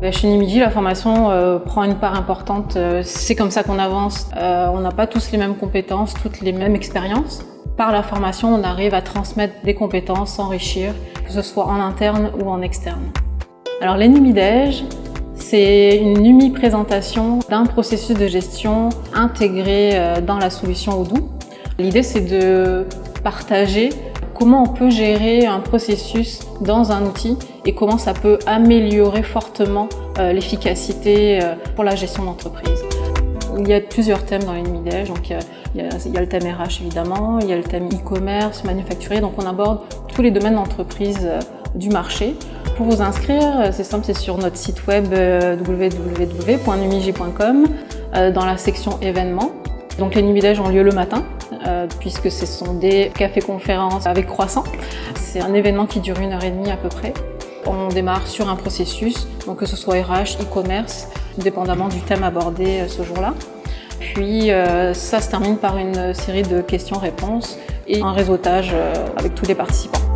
Bah, chez Nimidi, la formation euh, prend une part importante. Euh, c'est comme ça qu'on avance. Euh, on n'a pas tous les mêmes compétences, toutes les mêmes expériences. Par la formation, on arrive à transmettre des compétences, s'enrichir, que ce soit en interne ou en externe. Alors l'ENIMIDEJ, c'est une numi-présentation d'un processus de gestion intégré dans la solution Odoo. L'idée, c'est de partager comment on peut gérer un processus dans un outil et comment ça peut améliorer fortement euh, l'efficacité euh, pour la gestion d'entreprise. Il y a plusieurs thèmes dans l'ENMIDEJ, donc il y, a, le thème RH évidemment, il y a le thème e-commerce, manufacturier, donc on aborde tous les domaines d'entreprise euh, du marché. Pour vous inscrire, c'est simple, c'est sur notre site web www.numigi.com dans la section événements. Donc les Numidèges ont lieu le matin, euh, puisque ce sont des cafés-conférences avec croissant. C'est un événement qui dure une heure et demie à peu près. On démarre sur un processus, donc que ce soit RH, e-commerce, dépendamment du thème abordé euh, ce jour-là. Puis euh, ça se termine par une série de questions-réponses et un réseautage avec tous les participants.